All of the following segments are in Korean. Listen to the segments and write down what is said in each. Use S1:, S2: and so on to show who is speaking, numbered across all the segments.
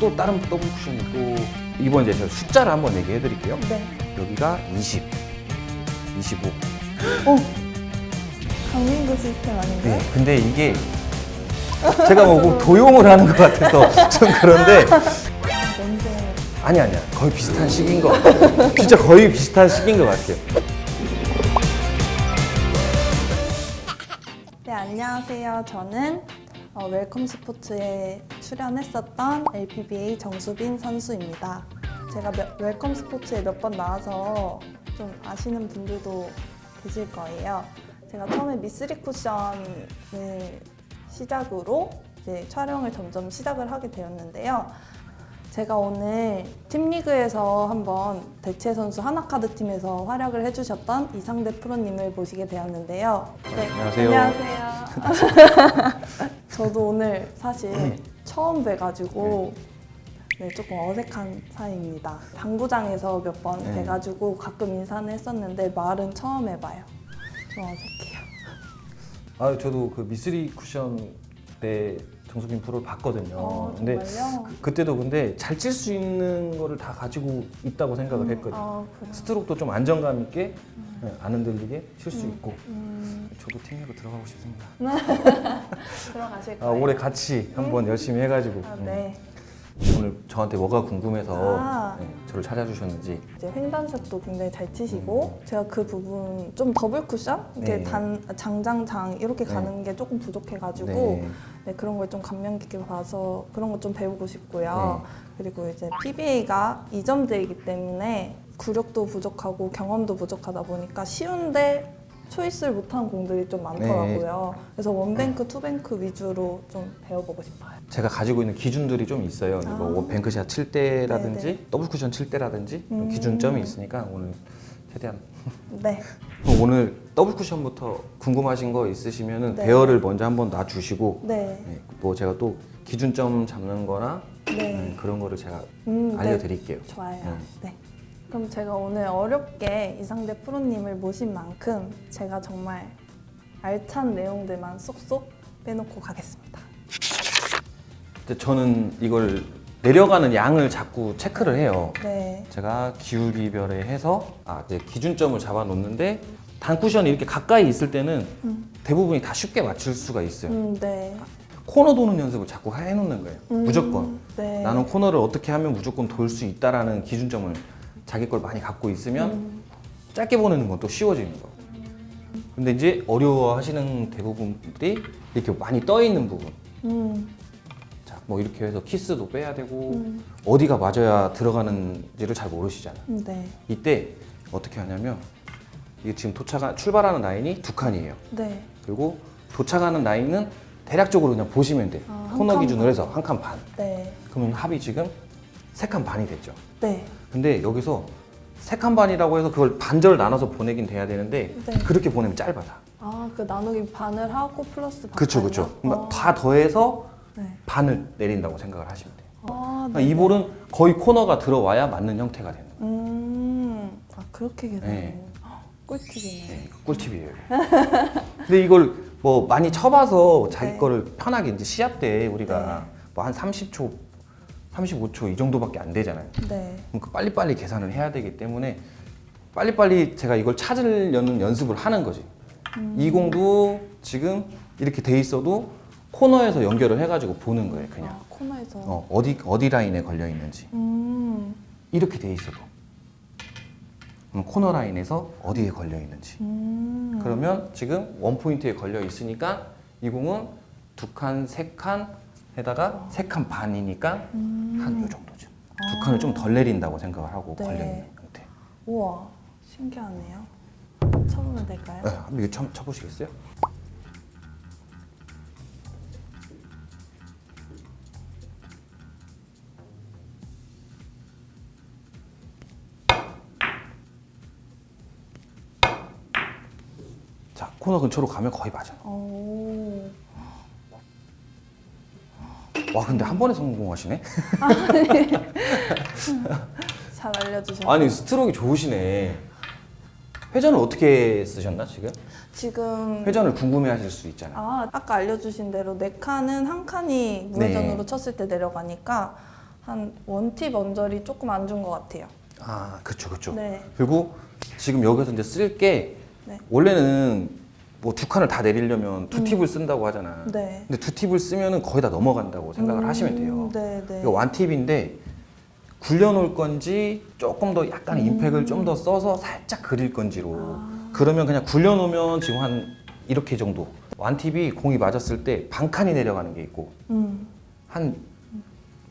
S1: 또 다른 더블 쿠션이 또 이번 이제 제가 숫자를 한번 얘기해 드릴게요.
S2: 네.
S1: 여기가 20, 25.
S2: 어? 강민구 시스템 아닌가요?
S1: 네, 근데 이게 제가 뭐 도용을 하는 것 같아서 좀 그런데
S2: 아, 뭔데?
S1: 아니 아니야 거의 비슷한 시기인 것 같아요. 진짜 거의 비슷한 시기인 것 같아요.
S2: 네, 안녕하세요. 저는 어, 웰컴 스포츠에 출연했었던 LPBA 정수빈 선수입니다. 제가 몇- 웰컴 스포츠에 몇 번 나와서 좀 아시는 분들도 계실 거예요. 제가 처음에 미쓰리 쿠션을 시작으로 이제 촬영을 점점 시작을 하게 되었는데요. 제가 오늘 팀리그에서 한번 대체 선수 하나카드 팀에서 활약을 해주셨던 이상대 프로님을 모시게 되었는데요. 네,
S1: 안녕하세요.
S2: 안녕하세요. 저도 오늘 사실 처음 뵈가지고 네, 조금 어색한 사이입니다. 당구장에서 몇 번
S1: 네.
S2: 뵈가지고 가끔 인사는 했었는데 말은 처음 해봐요. 좀 어색해요.
S1: 아 저도 그 미쓰리 쿠션 때 정수빈 프로를 봤거든요.
S2: 어,
S1: 근데? 그- 그때도 근데 잘칠수 있는 거를 다 가지고 있다고 생각을 했거든요.
S2: 아?
S1: 스트로크도 좀 안정감 있게 네, 안 흔들리게 칠 수 있고
S2: 음,
S1: 저도 팀리그 들어가고 싶습니다.
S2: 들어가실
S1: 아,
S2: 거예요?
S1: 올해 같이 한번 열심히 해가지고
S2: 아,
S1: 음.
S2: 네.
S1: 오늘 저한테 뭐가 궁금해서
S2: 아.
S1: 네, 저를 찾아주셨는지
S2: 이제 횡단샷도 굉장히 잘 치시고 제가 그 부분 좀 더블 쿠션 이렇게
S1: 음. 네.
S2: 단 장장장 이렇게
S1: 네.
S2: 가는 게 조금 부족해가지고
S1: 네.
S2: 네, 그런 걸 좀 감명 깊게 봐서 그런 거좀 배우고
S1: 네.
S2: 싶고요. 그리고 이제 PBA가 2점제이기 때문에 구력도 부족하고 경험도 부족하다 보니까 쉬운데 choice를 못하는 공들이 좀 많더라고요.
S1: 네.
S2: 그래서 one bank, two bank 위주로 좀 배워보고 싶어요.
S1: 제가 가지고 있는 기준들이 좀 있어요.
S2: 아.
S1: 뭐 one bank shot 칠 때라든지
S2: 네네.
S1: 더블 쿠션 칠 때라든지
S2: 음.
S1: 기준점이 있으니까 오늘 최대한
S2: 네.
S1: 그럼 오늘 더블 쿠션부터 궁금하신 거 있으시면
S2: 네.
S1: 대여를 먼저 한번 놔주시고
S2: 네.
S1: 네, 뭐 제가 또 기준점 잡는 거나
S2: 네.
S1: 네, 그런 거를 제가
S2: 음, 네.
S1: 알려드릴게요.
S2: 좋아요.
S1: 음.
S2: 네. 그럼 제가 오늘 어렵게 이상대 프로님을 모신 만큼 제가 정말 알찬 내용들만 쏙쏙 빼놓고 가겠습니다.
S1: 저는 이걸 내려가는 양을 자꾸 체크를 해요.
S2: 네.
S1: 제가 기울기별에 해서 아, 이제 기준점을 잡아 놓는데 단 쿠션이 이렇게 가까이 있을 때는
S2: 음.
S1: 대부분이 다 쉽게 맞출 수가 있어요.
S2: 음, 네.
S1: 코너 도는 연습을 자꾸 해놓는 거예요.
S2: 음,
S1: 무조건.
S2: 네.
S1: 나는 코너를 어떻게 하면 무조건 돌 수 있다라는 기준점을 자기 걸 많이 갖고 있으면
S2: 음,
S1: 짧게 보내는 건 또 쉬워지는 거. 근데 이제 어려워하시는 대부분들이 이렇게 많이 떠 있는 부분.
S2: 음,
S1: 자, 뭐 이렇게 해서 키스도 빼야 되고
S2: 음,
S1: 어디가 맞아야 들어가는지를 잘 모르시잖아.
S2: 음, 네.
S1: 이때 어떻게 하냐면 이게 지금 도착한 출발하는 라인이 두 칸이에요.
S2: 네.
S1: 그리고 도착하는 라인은 대략적으로 그냥 보시면 돼.
S2: 아, 한
S1: 코너
S2: 칸
S1: 기준으로
S2: 반.
S1: 해서 한 칸 반.
S2: 네.
S1: 그러면 합이 지금 세 칸 반이 됐죠.
S2: 네.
S1: 근데 여기서 세 칸 반이라고 해서 그걸 반절 나눠서 보내긴 돼야 되는데
S2: 네.
S1: 그렇게 보내면 짧아 다.
S2: 아, 그 나누기 반을 하고 플러스 반.
S1: 그렇죠, 그렇죠. 그러니까
S2: 어.
S1: 다 더해서
S2: 네.
S1: 반을 내린다고 생각을 하시면 돼요.
S2: 아,
S1: 그러니까
S2: 네.
S1: 이 볼은 거의 코너가 들어와야 맞는 형태가 되는 거예요.
S2: 음, 아, 그렇게 계산해.
S1: 네.
S2: 꿀팁이네.
S1: 네, 꿀팁이에요. 근데 이걸 뭐 많이 쳐봐서 자기
S2: 네.
S1: 거를 편하게 이제 시합 때 우리가
S2: 네.
S1: 뭐한 30초, 35초 이 정도밖에 안 되잖아요.
S2: 네.
S1: 그러니까 빨리빨리 계산을 해야 되기 때문에 빨리빨리 제가 이걸 찾으려는 연습을 하는 거지.
S2: 음.
S1: 이 공도 지금 이렇게 돼 있어도 코너에서 연결을 해가지고 보는 거예요, 그냥.
S2: 아, 코너에서.
S1: 어, 어디 어디 라인에 걸려 있는지
S2: 음,
S1: 이렇게 돼 있어도 코너 라인에서 어디에 걸려 있는지.
S2: 음.
S1: 그러면 지금 원 포인트에 걸려 있으니까 이 공은 두 칸, 세 칸 에다가 세 칸 반이니까
S2: 음.
S1: 한요 정도죠. 두 칸을 좀 덜 내린다고 생각을 하고
S2: 네.
S1: 걸려 있는 형태.
S2: 우와, 신기하네요. 쳐보면 될까요?
S1: 네, 한번 이거 쳐, 쳐보시겠어요? 자, 코너 근처로 가면 거의 맞아요.
S2: 오.
S1: 와, 근데 한 번에 성공하시네?
S2: 잘 알려주셔서.
S1: 아니, 스트로크 좋으시네. 회전을 어떻게 쓰셨나, 지금?
S2: 지금
S1: 회전을 궁금해 하실 수 있잖아요.
S2: 아, 아까 알려주신 대로 네 칸은 한 칸이 무회전으로
S1: 네.
S2: 쳤을 때 내려가니까 한 원팁 언저리 조금 안 준 것 같아요.
S1: 아, 그렇죠, 그렇죠.
S2: 네.
S1: 그리고 지금 여기서 이제 쓸게
S2: 네.
S1: 원래는 뭐 두 칸을 다 내리려면 두 팁을 쓴다고 하잖아.
S2: 네.
S1: 근데 두 팁을 쓰면은 거의 다 넘어간다고 생각을
S2: 음,
S1: 하시면 돼요.
S2: 네, 네.
S1: 이거 완 팁인데 굴려놓을 건지 조금 더 약간 임팩을 좀 더 써서 살짝 그릴 건지로
S2: 아.
S1: 그러면 그냥 굴려놓으면 지금 한 이렇게 정도 완 팁이 공이 맞았을 때 반 칸이 내려가는 게 있고
S2: 음.
S1: 한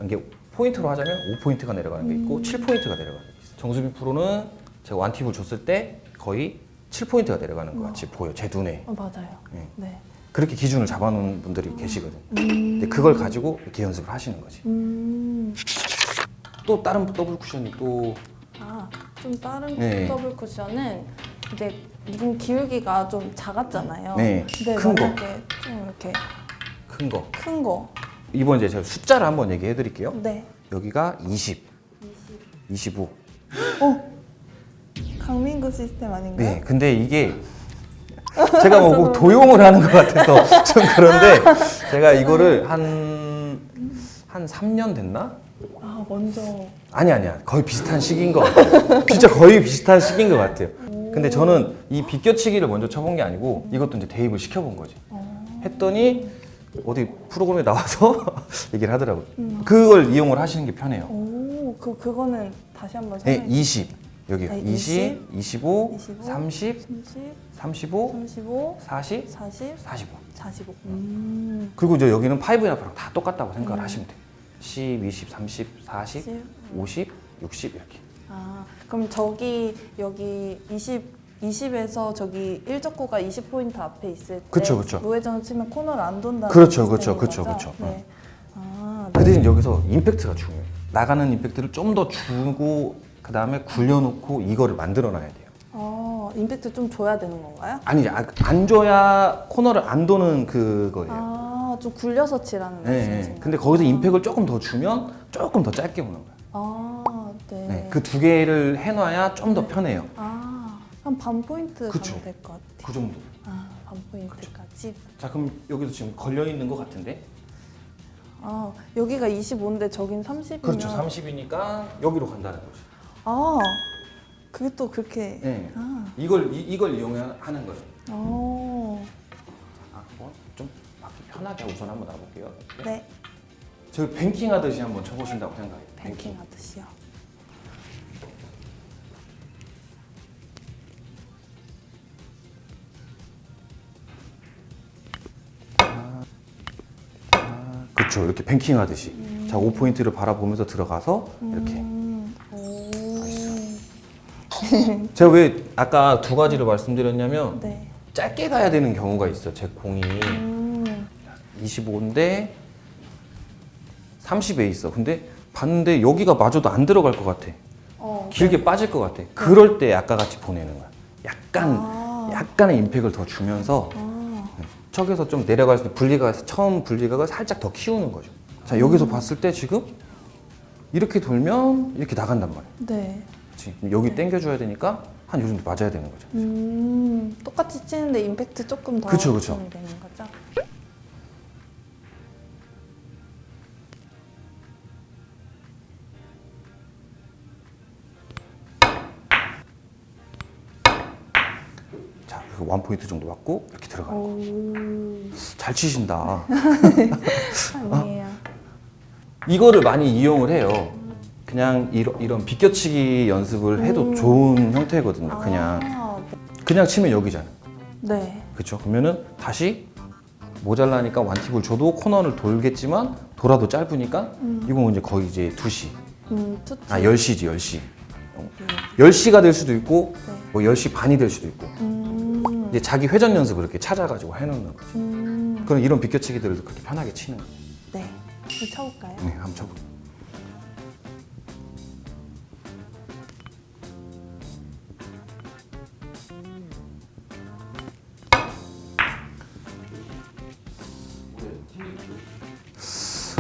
S1: 이게 포인트로 하자면 5포인트가 내려가는 게 있고 7포인트가 내려가는 게 있어요. 정수빈 프로는 제가 one tip을 줬을 때 거의 7포인트가 내려가는 것 같이 보여 제 눈에
S2: 어, 맞아요.
S1: 네.
S2: 네.
S1: 그렇게 기준을 잡아놓은 분들이 계시거든.
S2: 음.
S1: 근데 그걸 가지고 이렇게 연습을 하시는 거지.
S2: 음.
S1: 또 다른 더블 쿠션이 또
S2: 아, 좀 다른
S1: 네.
S2: 더블 쿠션은 이제 눈 기울기가 좀 작았잖아요.
S1: 네,
S2: 근데
S1: 큰 거.
S2: 좀 이렇게
S1: 큰 거.
S2: 큰 거.
S1: 이번 이제 제가 숫자를 한번 얘기해 드릴게요.
S2: 네.
S1: 여기가 20, 25.
S2: 어? 강민구 시스템 아닌가요?
S1: 네, 근데 이게 제가 뭐꼭 도용을 하는 것 같아서 좀 그런데 제가 이거를 한, 한 3년 됐나?
S2: 아, 먼저.
S1: 아니 아니야. 거의 비슷한 시기인 것 같아요. 진짜 거의 비슷한 시기인 것 같아요. 근데 저는 이 비껴치기를 먼저 쳐본 게 아니고 이것도 이제 대입을 시켜본 거지.
S2: 어.
S1: 했더니 어디 프로그램에 나와서 얘기를 하더라고요. 그걸 이용을 하시는 게 편해요.
S2: 오, 그 그거는 다시 한번
S1: 네,
S2: 설명해
S1: 20 여기요
S2: 네,
S1: 20, 25,
S2: 25,
S1: 30,
S2: 30,
S1: 35,
S2: 35,
S1: 40,
S2: 40,
S1: 45
S2: 45. 음.
S1: 그리고 이제 여기는 5N이랑 다 똑같다고 생각을 하시면 돼요 10, 20, 30, 40,
S2: 10.
S1: 50, 60 이렇게
S2: 아, 그럼 저기 여기 20 20에서 저기 1적구가 20포인트 앞에 있을 때
S1: 그쵸, 그쵸.
S2: 무회전을 치면 코너를 안 돈다는
S1: 그렇죠, 그렇죠, 그렇죠? 그렇죠.
S2: 네. 아,
S1: 그 대신 여기서 임팩트가 중요해요. 나가는 임팩트를 좀 더 주고 그 다음에 굴려놓고 이거를 만들어 놔야 돼요.
S2: 어, 임팩트 좀 줘야 되는 건가요?
S1: 아니 아, 안 줘야 코너를 안 도는 그거예요.
S2: 아, 좀 굴려서 치라는
S1: 네? 네. 근데 거기서 임팩을 조금 더 주면 조금 더 짧게 오는 거예요.
S2: 아, 네.
S1: 네, 그 두 개를 해놔야 좀더 편해요.
S2: 아, 한 반 포인트
S1: 그쵸.
S2: 가면 될것 같아요.
S1: 그 정도.
S2: 아, 반 포인트까지.
S1: 자 그럼 여기도 지금 걸려 있는 것 같은데?
S2: 아, 여기가 25인데 저긴 30이면
S1: 그렇죠. 30이니까 여기로 간다는 거죠.
S2: 아, 그게 또 그렇게
S1: 네.
S2: 아,
S1: 이걸 이, 이걸 이용하는 거예요.
S2: 어.
S1: 아, 어? 좀 맞기 편하게 우선 한번 놔볼게요.
S2: 네.
S1: 저 뱅킹 하듯이 한번 쳐보신다고 생각해요.
S2: 뱅킹 하듯이요.
S1: 그렇죠. 이렇게 뱅킹 하듯이. 자, 5포인트를 바라보면서 들어가서 이렇게.
S2: 음, 오.
S1: 제가 왜 아까 두 가지를 말씀드렸냐면
S2: 네.
S1: 짧게 가야 되는 경우가 있어요. 제 공이
S2: 음,
S1: 25인데 30에 있어. 근데 봤는데 여기가 마저도 안 들어갈 것 같아.
S2: 어,
S1: 길게 빠질 것 같아. 그럴 때 아까 같이 보내는 거야. 약간
S2: 아.
S1: 약간의 임팩을 더 주면서
S2: 아,
S1: 척에서 좀 내려갈 때 분리가 처음 분리각을 살짝 더 키우는 거죠. 자 여기서 봤을 때 지금 이렇게 돌면 이렇게 나간단 말이야.
S2: 네.
S1: 그럼 여기 당겨줘야 되니까 한 요 정도 맞아야 되는 거죠.
S2: 음, 똑같이 치는데 임팩트 조금 더
S1: 그쵸, 그쵸.
S2: 되는 거죠?
S1: 자, 그원 포인트 정도 맞고 이렇게 들어가는 거.
S2: 오,
S1: 잘 치신다.
S2: 아니에요.
S1: 이거를 많이 이용을 해요. 그냥 이런, 이런 비껴치기 연습을 해도
S2: 음.
S1: 좋은 형태거든요. 그냥
S2: 아,
S1: 그냥 치면 여기잖아.
S2: 네.
S1: 그렇죠? 그러면은 다시 모자라니까 완팁을 줘도 코너를 돌겠지만 돌아도 짧으니까 이건 이제 거의 이제 2시.
S2: 음.
S1: 아, 10시지, 10시. 어. 10시가 될 수도 있고
S2: 네.
S1: 뭐 10시 반이 될 수도 있고.
S2: 음,
S1: 이제 자기 회전 연습을 이렇게 찾아가지고 해놓는 거지.
S2: 음,
S1: 그럼 이런 비껴치기들을 그렇게 편하게 치는 거예요.
S2: 네. 한번 쳐볼까요?
S1: 네, 한번 쳐볼게요.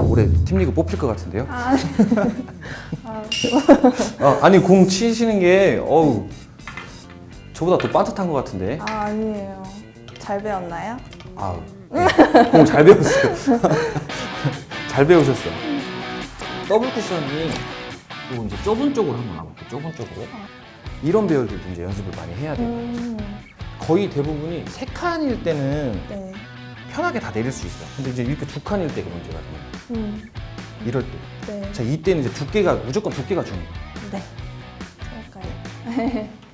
S1: 올해 팀리그 뽑힐 것 같은데요?
S2: 아, 아,
S1: 아, 아 니 공 치시는 게 어우 저보다 더 빠듯한 것 같은데.
S2: 아, 아니에요. 잘 배웠나요?
S1: 아, 네. 공잘 배웠어요. 잘 배우셨어. 더블 쿠션이 또 이제 좁은 쪽으로 한번 가볼게요. 좁은 쪽으로. 이런 배열들도 이제 연습을 많이 해야 돼요.
S2: 음,
S1: 거의 대부분이 세 칸일 때는
S2: 네.
S1: 편하게 다 내릴 수 있어요. 근데 이제 이렇게 두 칸일 때가 문제가 돼요.
S2: 음,
S1: 이럴 때.
S2: 네.
S1: 자, 이때는 이제 두께가, 무조건 두께가 중요해요.
S2: 네. 그럴까요?